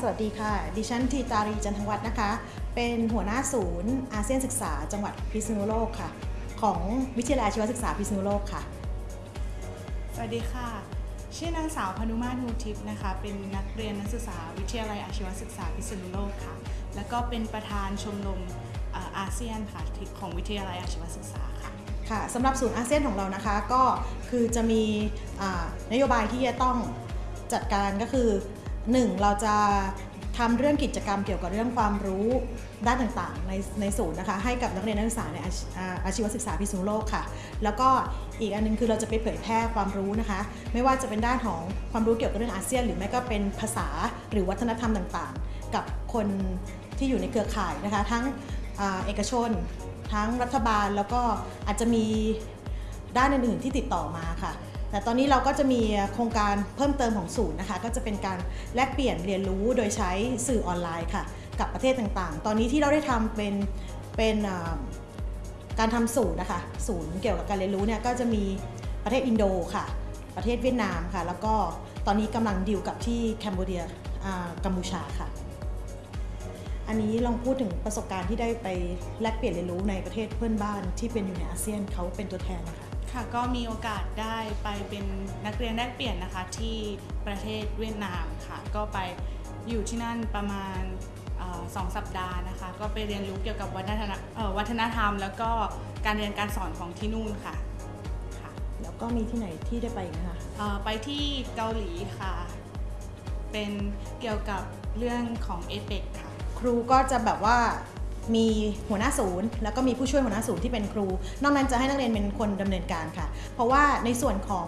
สวัสดีค่ะ ดิฉันทีตารีจันทวัฒน์นะคะ เป็นหัวหน้าศูนย์อาเซียนศึกษาจังหวัดพิษณุโลกค่ะ ของวิทยาลัยอาชีวศึกษาพิษณุโลกค่ะ สวัสดีค่ะ ชื่อนางสาวพนุมาตรมูทิพย์นะคะ เป็นนักเรียนนักศึกษาวิทยาลัยอาชีวศึกษาพิษณุโลกค่ะ แล้วก็เป็นประธานชมรมเอ่ออาเซียนค่ะที่ของวิทยาลัยอาชีวศึกษาค่ะค่ะสำหรับศูนย์อาเซียนของเรานะคะก็คือจะมีอ่านโยบายที่จะต้องจัดการก็คือ 1. เราจะทำเรื่องกิจกรรมเกี่ยวกับเรื่องความรู้ด้านต่างๆ ในในศูนย์นะคะให้กับนักเรียนนักศึกษาในอาอาชีวศึกษาพิษณุโลกค่ะ แล้วก็อีกอันนึงคือเราจะไปเผยแพร่ความรู้นะคะ ไม่ว่าจะเป็นด้านของความรู้เกี่ยวกับเรื่องอาเซียน หรือไม่ก็เป็นภาษาหรือวัฒนธรรมต่างๆ กับคนที่อยู่ในเครือข่ายนะคะ ทั้งอเอกชน ทั้งรัฐบาลแล้วก็อาจจะมีด้านอื่นๆที่ติดต่อมาค่ะ แต่ตอนนี้เราก็จะมีโครงการเพิ่มเติมของศูนย์นะคะ ก็จะเป็นการแลกเปลี่ยนเรียนรู้โดยใช้สื่อออนไลน์ค่ะ กับประเทศต่างๆ ตอนนี้ที่เราได้ทำเป็นเป็นการทำศูนย์นะคะ ศูนย์เกี่ยวกับการเรียนรู้เนี่ยก็จะมีประเทศอินโดค่ะ ประเทศเวียดนามค่ะ แล้วก็ตอนนี้กำลังดิวกับที่แคนเบเดียอ่ากัมพูชาค่ะ อันนี้ลองพูดถึงประสบการณ์ที่ได้ไปแลกเปลี่ยนเรียนรู้ในประเทศเพื่อนบ้านที่เป็นอยู่ในอาเซียนเขาเป็นตัวแทนนะคะ ค่ะก็มีโอกาสได้ไปเป็นนักเรียนแลกเปลี่ยนนะคะที่ประเทศเวียดนามค่ะ ก็ไปอยู่ที่นั่นประมาณเอ่อสองสัปดาห์นะคะ ก็ไปเรียนรู้เกี่ยวกับวัฒนธรรมเอ่อวัฒนธรรม แล้วก็การเรียนการสอนของที่นู่นค่ะค่ะ แล้วก็มีที่ไหนที่ได้ไปอีกนะคะเอ่อไปที่เกาหลีค่ะ เป็นเกี่ยวกับเรื่องของเอเปกค่ะ ครูก็จะแบบว่า มีหัวหน้าศูนย์ แล้วก็มีผู้ช่วยหัวหน้าศูนย์ที่เป็นครู นอกนั้นจะให้นักเรียนเป็นคนดำเนินการค่ะ เพราะว่าในส่วนของ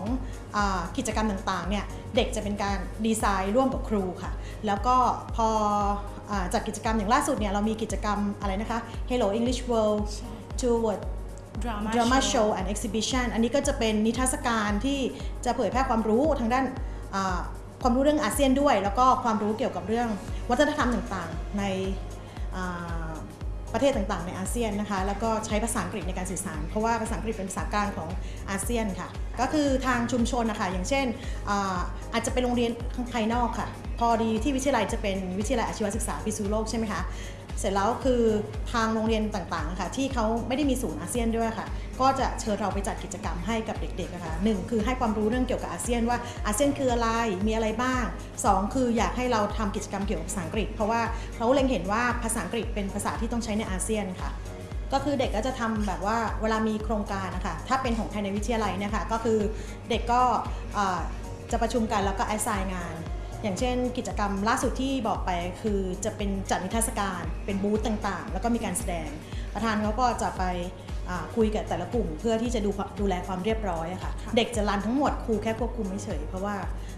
อากิจกรรมต่างๆเนี่ยเด็กจะเป็นการดีไซน์ร่วมกับครูค่ะ แล้วก็พออาจัดกิจกรรมอย่างล่าสุดเนี่ยเรามีกิจกรรมอะไรนะคะ Hello English World ใช่ Toward drama, drama show show and exhibition อันนี้ก็จะเป็นนิทรรศการที่จะเผยแพร่ความรู้ทางด้านอ่าความรู้เรื่องอาเซียนด้วย แล้วก็ความรู้เกี่ยวกับเรื่องวัฒนธรรมต่างๆ ในอ่า ประเทศต่างๆ ในอาเซียนนะคะ แล้วก็ใช้ภาษาอังกฤษในการสื่อสาร เพราะว่าภาษาอังกฤษเป็นภาษากลางของอาเซียนค่ะ ก็คือทางชุมชนนะคะ อย่างเช่นอาอาจจะเป็นโรงเรียนข้างภายนอกค่ะ พอดีที่วิทยาลัยจะเป็นวิทยาลัยอาชีวศึกษาพิษณุโลกใช่ไหมคะ เสร็จแล้วคือทางโรงเรียนต่างๆ ค่ะ ที่เขาไม่ได้มีศูนย์อาเซียนด้วยค่ะ ก็จะเชิญเราไปจัดกิจกรรมให้กับเด็กๆนะคะหนึ่งคือให้ความรู้เรื่องเกี่ยวกับอาเซียนว่าอาเซียนคืออะไรมีอะไรบ้างสองคืออยากให้เราทำกิจกรรมเกี่ยวกับภาษาอังกฤษ เพราะว่าเขาเล็งเห็นว่าภาษาอังกฤษเป็นภาษาที่ต้องใช้ในอาเซียนค่ะก็คือเด็กก็จะทำแบบว่าเวลามีโครงการนะคะถ้าเป็นของภายในวิทยาลัยนี่ยค่ะก็คือเด็กก็จะประชุมกันแล้วก็แอสไซน์งาน อย่างเช่น กิจกรรมล่าสุดที่บอกไปคือจะเป็นจัดนิทรรศการ เป็นบูธต่างๆ แล้วก็มีการแสดง ประธานเขาก็จะไป คุยกับแต่ละกลุ่มเพื่อที่จะดูดูแลความเรียบร้อยอะค่ะค่ะเด็กจะรันทั้งหมดครูแค่ควบคุมเฉยๆเพราะว่า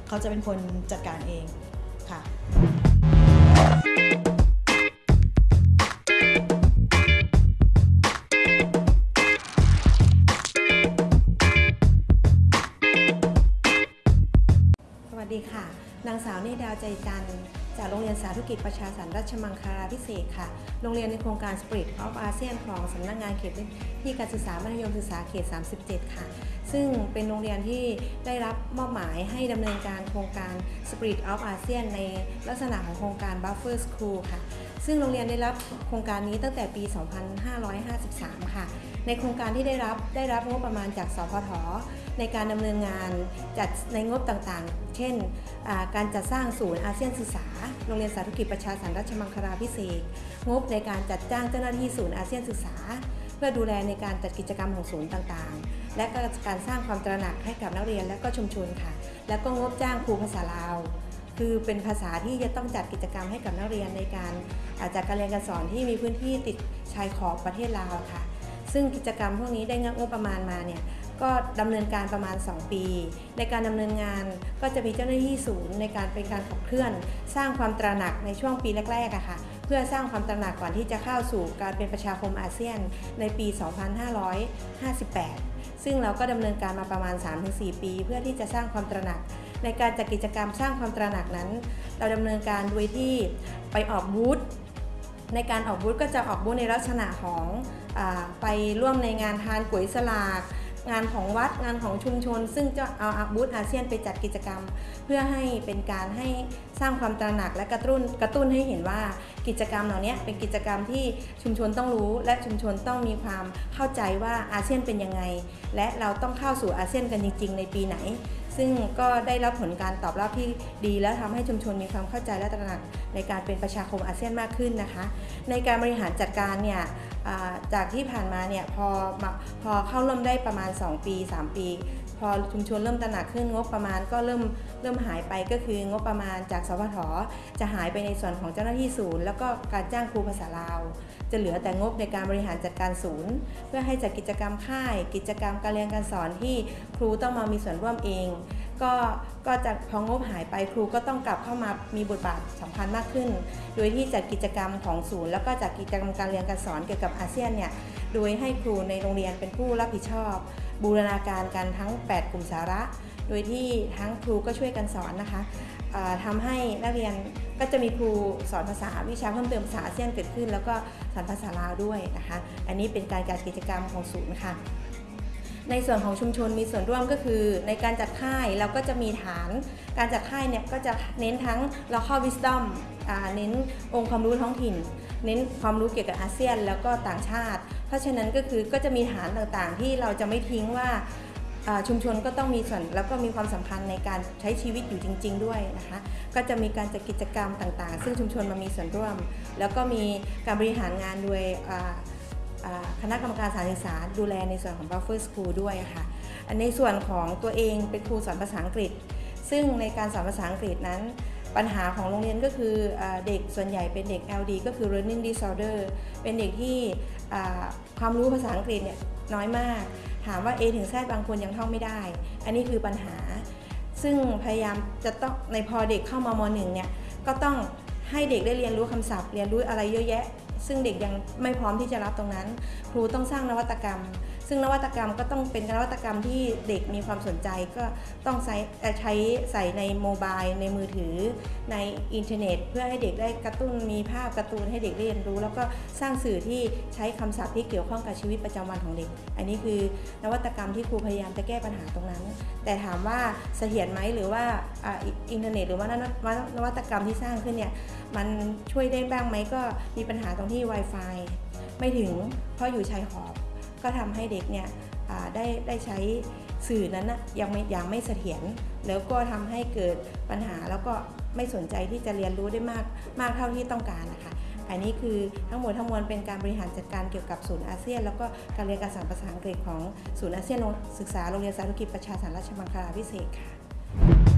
เขาจะเป็นคนจัดการเองค่ะสวัสดีค่ะ นางสาวเนตรดาวใจจันทร์ จากโรงเรียนสาธุกิจประชาสรรราชมังคลาพิเศษค่ะ โรงเรียนในโครงการ Spirit of ASEAN ของสำนักงานเขตพื้นที่การศึกษามัธยมศึกษาเขต 37 ค่ะ ซึ่งเป็นโรงเรียนที่ได้รับมอบหมายให้ดำเนินการโครงการ Spirit of ASEAN ในลักษณะของโครงการ Buffer School ค่ะ ซึ่งโรงเรียนได้รับโครงการนี้ตั้งแต่ปี 2553 ค่ะ ในโครงการที่ได้รับได้รับงบประมาณจากสพทในการดำเนินงานจัดในงบต่างๆ เช่น การจัดสร้างศูนย์อาเซียนศึกษา โรงเรียนสาธุกิจประชาสรรราชมังคลาพิเศษ งบในการจัดจ้างเจ้าหน้าที่ศูนย์อาเซียนศึกษา เพื่อดูแลในการจัดกิจกรรมของศูนย์ต่างๆ และกการสร้างความตระหนักให้กับนักเรียนและก็ชุมชนค่ะ แล้วก็งบจ้างครูภาษาลาวคือเป็นภาษาที่จะต้องจัดกิจกรรมให้กับนักเรียนในการอาจากการเรียนการสอนที่มีพื้นที่ติดชายขอบประเทศลาวค่ะ ซึ่งกิจกรรมพวกนี้ได้งบประมาณมาเนี่ยก็ดำเนินการประมาณ 2 ปี ในการดำเนินงานก็จะมีเจ้าหน้าที่ศูนย์ในการเป็นการขับเคลื่อน สร้างความตระหนักในช่วงปีแรกๆอะค่ะ เพื่อสร้างความตระหนักก่อนที่จะเข้าสู่การเป็นประชาคมอาเซียนในปี 2558 ซึ่งเราก็ดำเนินการมาประมาณ 3-4 ปี เพื่อที่จะสร้างความตระหนัก ในการจัดกิจกรรมสร้างความตระหนักนั้น เราดำเนินการโดยที่ไปออกบูธในการออกบูธก็จะออกบูธในลักษณะของ ไปร่วมในงานทานก๋วยสลากงานของวัดงานของชุมชน ซึ่งจะเอาบูธอาเซียนไปจัดกิจกรรม เพื่อให้เป็นการให้สร้างความตระหนักและกระตุ้นกระตุ้นให้เห็นว่ากิจกรรมเหล่านี้เป็นกิจกรรมที่ชุมชนต้องรู้ และชุมชนต้องมีความเข้าใจว่าอาเซียนเป็นยังไง และเราต้องเข้าสู่อาเซียนกันจริง ๆ ในปีไหน ซึ่งก็ได้รับผลการตอบรับที่ดี และทำให้ชุมชนมีความเข้าใจและตระหนักในการเป็นประชาคมอาเซียนมากขึ้นนะคะ ในการบริหารจัดการเนี่ยจากที่ผ่านมาเนี่ยพอพอเข้าร่วมได้ประมาณ 2 ปี 3 ปี พอชุมชนเริ่มตระหนักขึ้นงบประมาณก็เริ่มเริ่มหายไปก็คืองบประมาณจากสพทจะหายไปในส่วนของเจ้าหน้าที่ศูนย์ แล้วก็การจ้างครูภาษาลาว จะเหลือแต่งบในการบริหารจัดการศูนย์ เพื่อให้จัดกิจกรรมค่าย กิจกรรมการเรียนการสอนที่ครูต้องมามีส่วนร่วมเอง ก็ก็จะพองบหายไปครูก็ต้องกลับเข้ามามีบทบาทสำคัญมากขึ้น โดยที่จัดกิจกรรมของศูนย์ แล้วก็จัดกิจกรรมการเรียนการสอนเกี่ยวกับอาเซียนเนี่ยโดยให้ครูในโรงเรียนเป็นผู้รับผิดชอบ บูรณาการกันทั้ง 8 กลุ่มสาระ โดยที่ทั้งครูก็ช่วยกันสอนนะคะทำาให้นักเรียนก็จะมีครูสอนภาษาวิชาเพิ่มเติมภาษาอาเซียนเกิดขึ้น แล้วก็สอนภาษาลาวด้วยนะคะ อันนี้เป็นการจัดกิจกรรมของศูนย์ค่ะ ในส่วนของชุมชนมีส่วนร่วมก็คือ ในการจัดค่ายเราก็จะมีฐาน การจัดค่ายเนี่ยก็จะเน้นทั้ง local wisdom อ่าเน้นองค์ความรู้ท้องถิ่น เน้นความรู้เกี่ยวกับอาเซียนแล้วก็ต่างชาติ เพราะฉะนั้นก็คือก็จะมีฐานต่างๆ ที่เราจะไม่ทิ้งว่าชุมชนก็ต้องมีส่วนแล้วก็มีความสำคัญในการใช้ชีวิตอยู่จริง ๆ ด้วยนะคะ ก็จะมีการจัดกิจกรรมต่างๆ ซึ่งชุมชนมามีส่วนร่วม แล้วก็มีการบริหารงานโดย คณะกรรมการสารศึกษาดูแลในส่วนของ Buffer School ด้วยค่ะในส่วนของตัวเองเป็นครูสอนภาษาอังกฤษ ซึ่งในการสอนภาษาอังกฤษนั้น ปัญหาของโรงเรียนก็คืออเด็กส่วนใหญ่เป็นเด็ก LD ก็คือ learning disorder เป็นเด็กที่ความรู้ภาษาอังกฤษเนี่ยน้อยมาก ถามว่า A ถึง Z บางคนยังท่องไม่ได้ อันนี้คือปัญหา ซึ่งพยายามจะต้องในพอเด็กเข้ามามหนึ่งเนี่ยก็ต้องให้เด็กได้เรียนรู้คำศัพท์ เรียนรู้อะไรเยอะแยะ ซึ่งเด็กยังไม่พร้อมที่จะรับตรงนั้น ครูต้องสร้างนวัตกรรม ซึ่งนวัตกรรมก็ต้องเป็นนวัตกรรมที่เด็กมีความสนใจก็ต้องใช้ใช้ใส่ในโมบายในมือถือ ในอินเทอร์เน็ต เพื่อให้เด็กได้กระตุ้นมีภาพการ์ตูนให้เด็กเรียนรู้ แล้วก็สร้างสื่อที่ใช้คำศัพท์ที่เกี่ยวข้องกับชีวิตประจำวันของเด็ก อันนี้คือนวัตกรรมที่ครูพยายามจะแก้ปัญหาตรงนั้น แต่ถามว่าเสถียรไหมหรือว่าอินเทอร์เน็ต หรือว่านวัตนวัตกรรมที่สร้างขึ้นเนี่ยมันช่วยได้บ้างไหมก็มีปัญหาตรงที่ Wi-Fi ไม่ถึงเพราะอยู่ชายขอบ ก็ทำให้เด็กเนี่ยได้ได้ใช้สื่อนั้นนะยังไม่ยังไม่เสถียรแล้วก็ทำให้เกิดปัญหาแล้วก็ไม่สนใจที่จะเรียนรู้ได้มากมากเท่าที่ต้องการนะคะอันนี้คือทั้งหมดทั้งมวลเป็นการบริหารจัดการเกี่ยวกับศูนย์อาเซียน แล้วก็การเรียนการสอนภาษาอังกฤษของศูนย์อาเซียนศึกษาโรงเรียนสาธารณกิจประชาสารราชมังคลาพิเศษค่ะ